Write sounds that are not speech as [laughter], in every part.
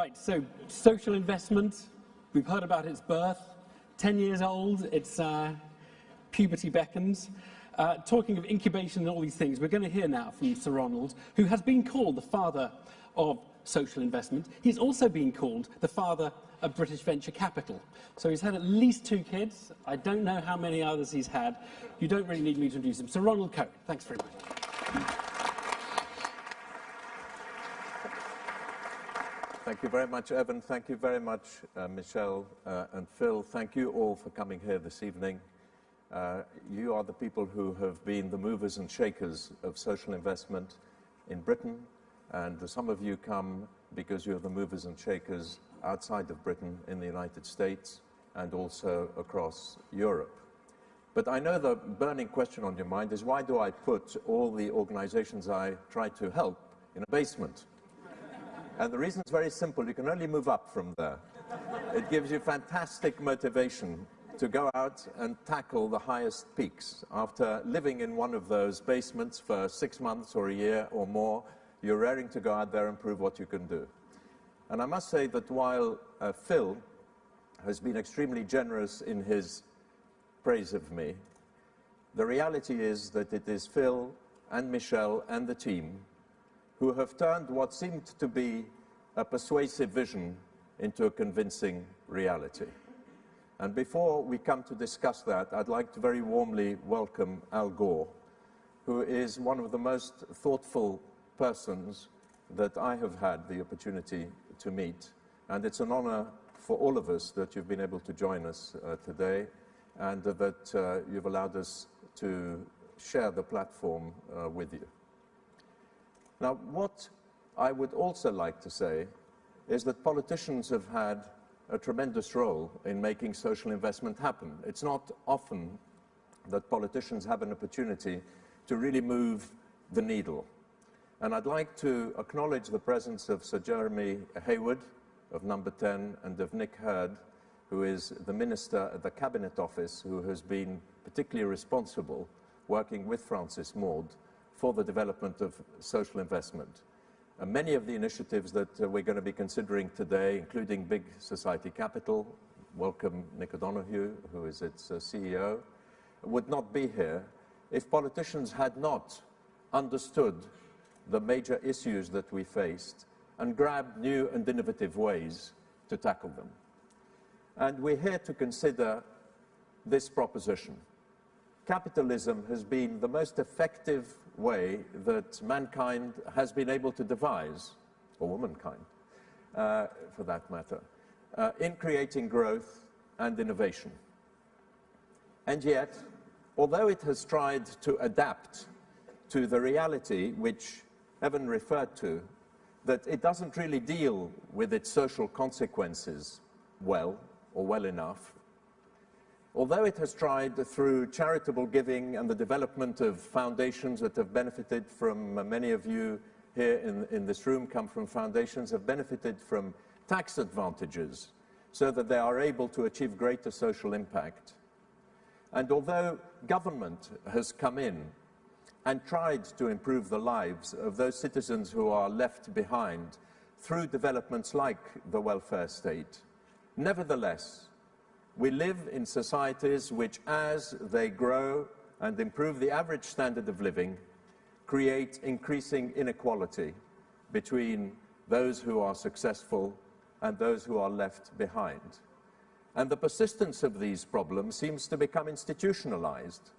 Right, so social investment, we've heard about its birth. 10 years old, its uh, puberty beckons. Uh, talking of incubation and all these things, we're going to hear now from Sir Ronald, who has been called the father of social investment. He's also been called the father of British venture capital. So he's had at least two kids. I don't know how many others he's had. You don't really need me to introduce him. Sir Ronald Cohen, thanks very much. Thank you very much, Evan. Thank you very much, uh, Michelle uh, and Phil. Thank you all for coming here this evening. Uh, you are the people who have been the movers and shakers of social investment in Britain, and some of you come because you're the movers and shakers outside of Britain in the United States and also across Europe. But I know the burning question on your mind is why do I put all the organizations I try to help in a basement? And the reason is very simple. You can only move up from there. It gives you fantastic motivation to go out and tackle the highest peaks. After living in one of those basements for six months or a year or more, you're raring to go out there and prove what you can do. And I must say that while uh, Phil has been extremely generous in his praise of me, the reality is that it is Phil and Michelle and the team who have turned what seemed to be a persuasive vision into a convincing reality. And before we come to discuss that, I'd like to very warmly welcome Al Gore, who is one of the most thoughtful persons that I have had the opportunity to meet. And it's an honor for all of us that you've been able to join us uh, today and uh, that uh, you've allowed us to share the platform uh, with you. Now, what I would also like to say is that politicians have had a tremendous role in making social investment happen. It's not often that politicians have an opportunity to really move the needle. And I'd like to acknowledge the presence of Sir Jeremy Heywood of Number 10 and of Nick Hurd, who is the Minister at the Cabinet Office, who has been particularly responsible, working with Francis Maude, for the development of social investment. Uh, many of the initiatives that uh, we're going to be considering today, including Big Society Capital, welcome Nick O'Donohoe, who is its uh, CEO, would not be here if politicians had not understood the major issues that we faced and grabbed new and innovative ways to tackle them. And we're here to consider this proposition. Capitalism has been the most effective way that mankind has been able to devise, or womankind, uh, for that matter, uh, in creating growth and innovation. And yet, although it has tried to adapt to the reality which Evan referred to, that it doesn't really deal with its social consequences well or well enough, Although it has tried through charitable giving and the development of foundations that have benefited from uh, many of you here in, in this room come from foundations have benefited from tax advantages so that they are able to achieve greater social impact. And although government has come in and tried to improve the lives of those citizens who are left behind through developments like the welfare state, nevertheless, we live in societies which, as they grow and improve the average standard of living, create increasing inequality between those who are successful and those who are left behind. And the persistence of these problems seems to become institutionalized.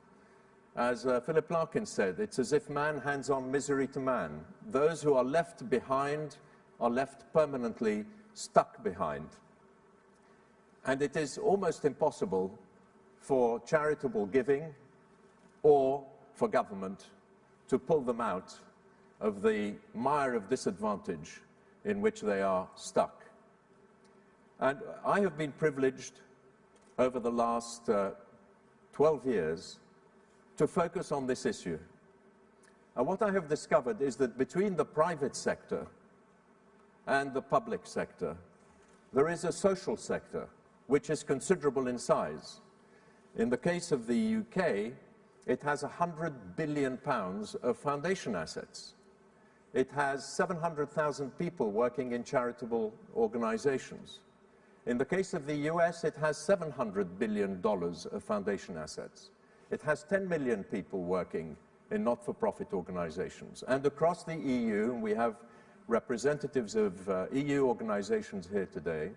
As uh, Philip Larkin said, it's as if man hands on misery to man. Those who are left behind are left permanently stuck behind. And it is almost impossible for charitable giving or for government to pull them out of the mire of disadvantage in which they are stuck. And I have been privileged over the last uh, 12 years to focus on this issue. And what I have discovered is that between the private sector and the public sector, there is a social sector which is considerable in size. In the case of the UK, it has 100 billion pounds of foundation assets. It has 700,000 people working in charitable organizations. In the case of the US, it has $700 billion of foundation assets. It has 10 million people working in not-for-profit organizations. And across the EU, we have representatives of uh, EU organizations here today,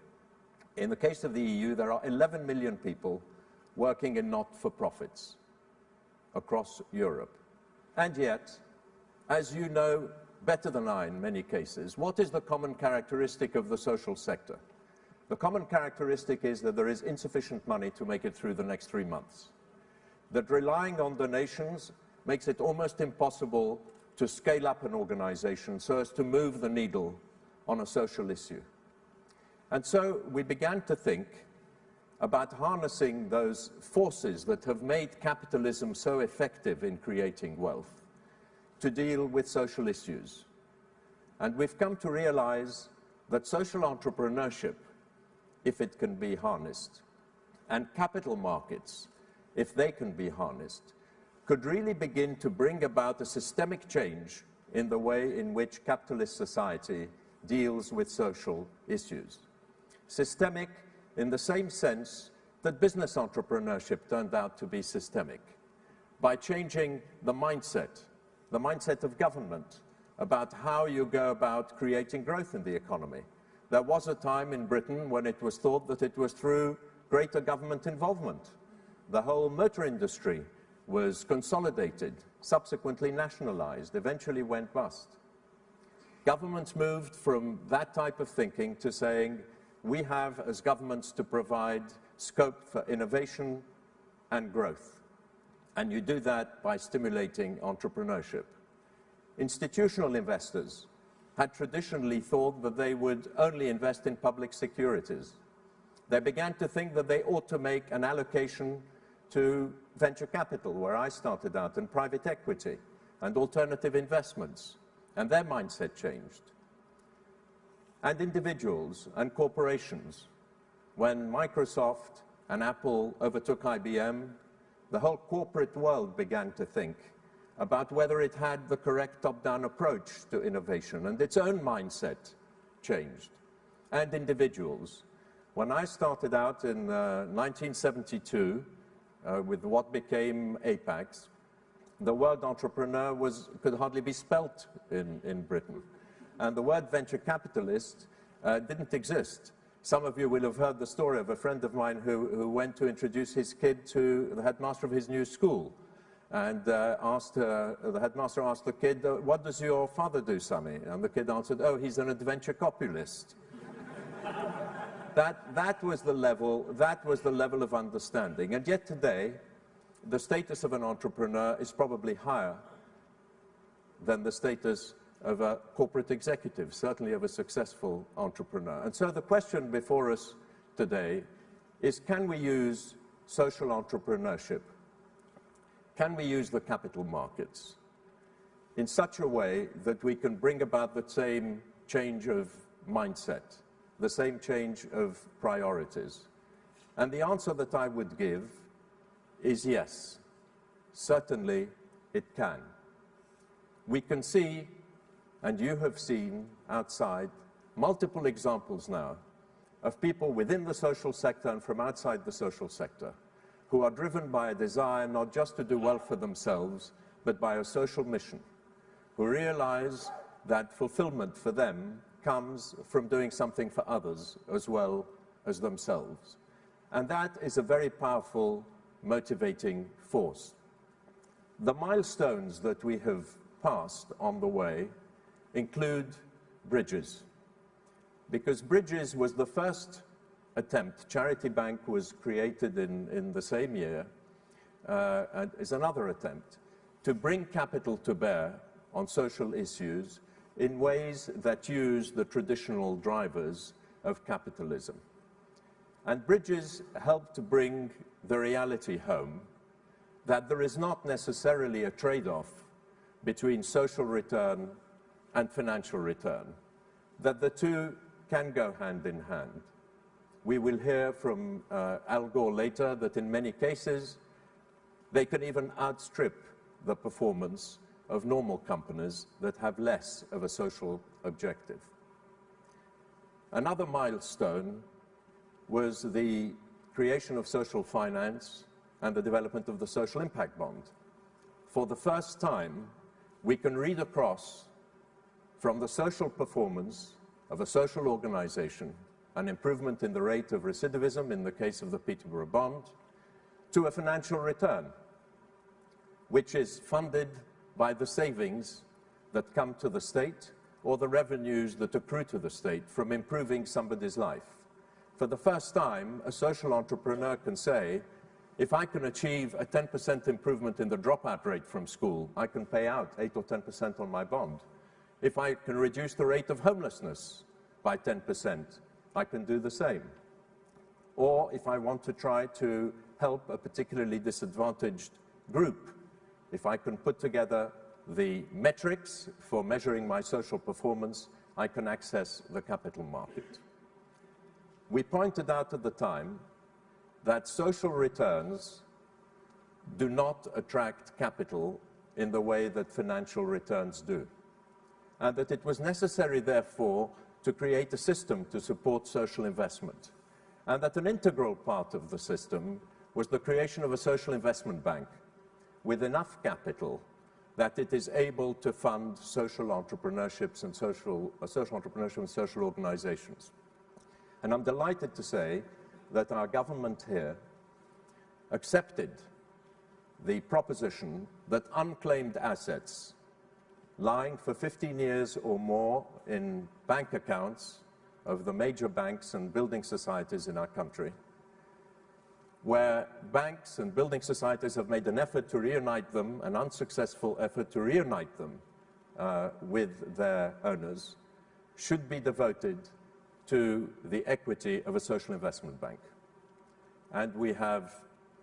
in the case of the EU, there are 11 million people working in not-for-profits across Europe. And yet, as you know better than I in many cases, what is the common characteristic of the social sector? The common characteristic is that there is insufficient money to make it through the next three months. That relying on donations makes it almost impossible to scale up an organization so as to move the needle on a social issue. And so we began to think about harnessing those forces that have made capitalism so effective in creating wealth to deal with social issues. And we've come to realize that social entrepreneurship, if it can be harnessed, and capital markets, if they can be harnessed, could really begin to bring about a systemic change in the way in which capitalist society deals with social issues. Systemic in the same sense that business entrepreneurship turned out to be systemic, by changing the mindset the mindset of government about how you go about creating growth in the economy. There was a time in Britain when it was thought that it was through greater government involvement. The whole motor industry was consolidated, subsequently nationalized, eventually went bust. Governments moved from that type of thinking to saying, we have as governments to provide scope for innovation and growth. And you do that by stimulating entrepreneurship. Institutional investors had traditionally thought that they would only invest in public securities. They began to think that they ought to make an allocation to venture capital, where I started out, and private equity, and alternative investments. And their mindset changed. And individuals and corporations. When Microsoft and Apple overtook IBM, the whole corporate world began to think about whether it had the correct top-down approach to innovation, and its own mindset changed, and individuals. When I started out in uh, 1972 uh, with what became Apax, the word entrepreneur was, could hardly be spelt in, in Britain. And the word venture capitalist uh, didn't exist. Some of you will have heard the story of a friend of mine who, who went to introduce his kid to the headmaster of his new school. And uh, asked, uh, the headmaster asked the kid, uh, what does your father do, Sammy? And the kid answered, oh, he's an adventure copulist. [laughs] that, that, was the level, that was the level of understanding. And yet today, the status of an entrepreneur is probably higher than the status of a corporate executive, certainly of a successful entrepreneur. And so the question before us today is can we use social entrepreneurship? Can we use the capital markets in such a way that we can bring about the same change of mindset, the same change of priorities? And the answer that I would give is yes. Certainly it can. We can see and you have seen outside multiple examples now of people within the social sector and from outside the social sector who are driven by a desire not just to do well for themselves, but by a social mission, who realize that fulfillment for them comes from doing something for others as well as themselves. And that is a very powerful motivating force. The milestones that we have passed on the way include Bridges. Because Bridges was the first attempt, Charity Bank was created in, in the same year, uh, and is another attempt to bring capital to bear on social issues in ways that use the traditional drivers of capitalism. And Bridges helped to bring the reality home that there is not necessarily a trade-off between social return and financial return, that the two can go hand in hand. We will hear from uh, Al Gore later that in many cases, they can even outstrip the performance of normal companies that have less of a social objective. Another milestone was the creation of social finance and the development of the social impact bond. For the first time, we can read across from the social performance of a social organization, an improvement in the rate of recidivism in the case of the Peterborough Bond, to a financial return, which is funded by the savings that come to the state or the revenues that accrue to the state from improving somebody's life. For the first time, a social entrepreneur can say, if I can achieve a 10% improvement in the dropout rate from school, I can pay out 8 or 10% on my bond. If I can reduce the rate of homelessness by 10%, I can do the same. Or if I want to try to help a particularly disadvantaged group, if I can put together the metrics for measuring my social performance, I can access the capital market. We pointed out at the time that social returns do not attract capital in the way that financial returns do. And that it was necessary, therefore, to create a system to support social investment. And that an integral part of the system was the creation of a social investment bank with enough capital that it is able to fund social entrepreneurships and social, uh, social entrepreneurship and social organizations. And I'm delighted to say that our government here accepted the proposition that unclaimed assets lying for 15 years or more in bank accounts of the major banks and building societies in our country, where banks and building societies have made an effort to reunite them, an unsuccessful effort to reunite them uh, with their owners, should be devoted to the equity of a social investment bank. And we have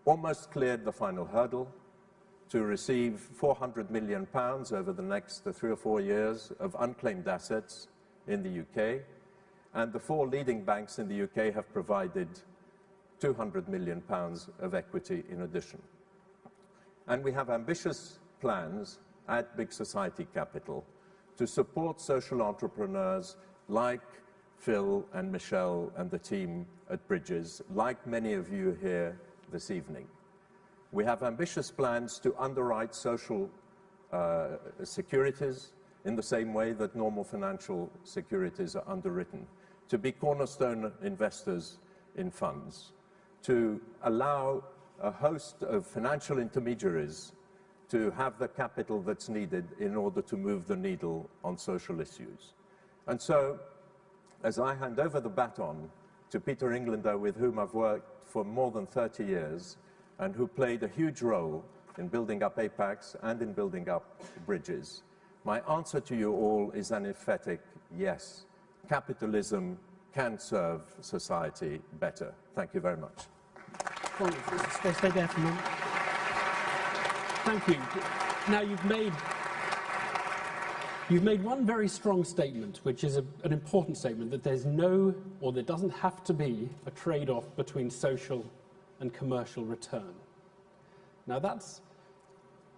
almost cleared the final hurdle to receive 400 million pounds over the next three or four years of unclaimed assets in the UK. And the four leading banks in the UK have provided 200 million pounds of equity in addition. And we have ambitious plans at Big Society Capital to support social entrepreneurs like Phil and Michelle and the team at Bridges, like many of you here this evening. We have ambitious plans to underwrite social uh, securities in the same way that normal financial securities are underwritten, to be cornerstone investors in funds, to allow a host of financial intermediaries to have the capital that's needed in order to move the needle on social issues. And so as I hand over the baton to Peter Englander, with whom I've worked for more than 30 years, and who played a huge role in building up Apax and in building up bridges. My answer to you all is an emphatic yes. Capitalism can serve society better. Thank you very much. Thank you. Now you've made You've made one very strong statement, which is a, an important statement, that there's no, or there doesn't have to be, a trade-off between social and commercial return. Now that's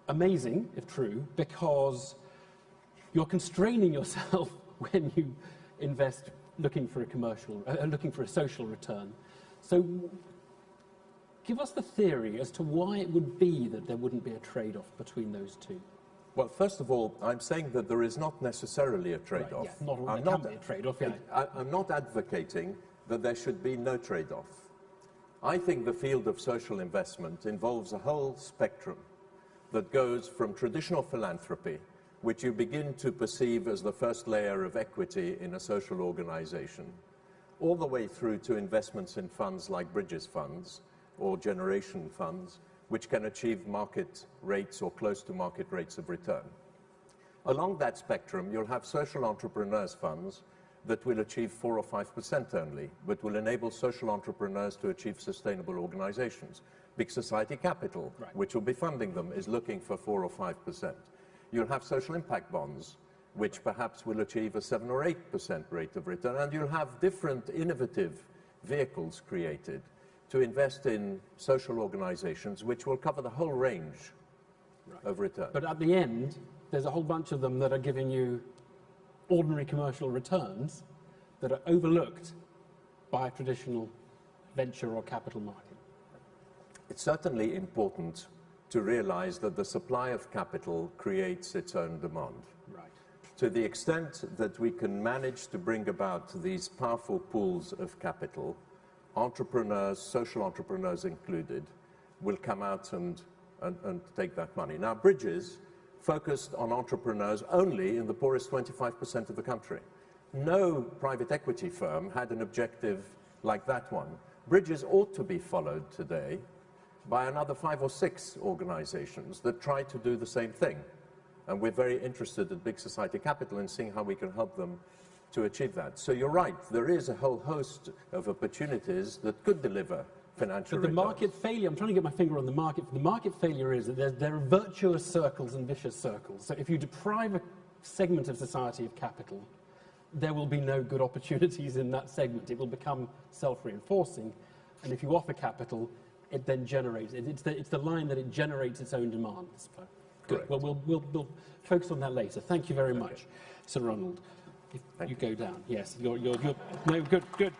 amazing, if true, because you're constraining yourself [laughs] when you invest looking for a commercial, uh, looking for a social return. So give us the theory as to why it would be that there wouldn't be a trade-off between those two. Well, first of all, I'm saying that there is not necessarily a trade-off. Right, yeah, not, I'm not, a trade-off, yeah. I, I'm not advocating that there should be no trade-off. I think the field of social investment involves a whole spectrum that goes from traditional philanthropy, which you begin to perceive as the first layer of equity in a social organization, all the way through to investments in funds like Bridges funds or generation funds, which can achieve market rates or close to market rates of return. Along that spectrum, you'll have social entrepreneurs funds that will achieve 4 or 5% only, but will enable social entrepreneurs to achieve sustainable organizations. Big Society Capital, right. which will be funding them, is looking for 4 or 5%. You'll have social impact bonds, which perhaps will achieve a 7 or 8% rate of return, and you'll have different innovative vehicles created to invest in social organizations which will cover the whole range right. of return. But at the end, there's a whole bunch of them that are giving you ordinary commercial returns that are overlooked by a traditional venture or capital market. It's certainly important to realize that the supply of capital creates its own demand. Right. To the extent that we can manage to bring about these powerful pools of capital, entrepreneurs, social entrepreneurs included, will come out and, and, and take that money. Now, Bridges focused on entrepreneurs only in the poorest 25% of the country. No private equity firm had an objective like that one. Bridges ought to be followed today by another five or six organizations that try to do the same thing. And we're very interested at Big Society Capital in seeing how we can help them to achieve that. So you're right, there is a whole host of opportunities that could deliver financial But the returns. market failure, I'm trying to get my finger on the market. The market failure is that there, there are virtuous circles and vicious circles. So if you deprive a segment of society of capital, there will be no good opportunities in that segment. It will become self-reinforcing. And if you offer capital, it then generates, it- it's the, it's the line that it generates its own demand. Good. Correct. Well, we'll, we'll, we'll focus on that later. Thank you very much, Sir Ronald. If Thank you go down. Yes, you're, you're, you're, no, good, good.